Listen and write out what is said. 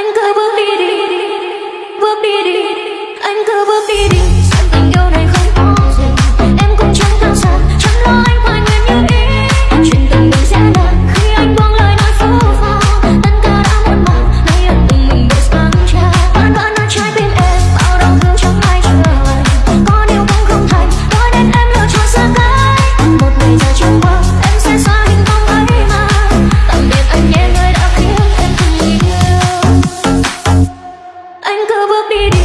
anh cứ bước đi đi bước đi đi anh cứ bước đi đi. cứ bước đi đi.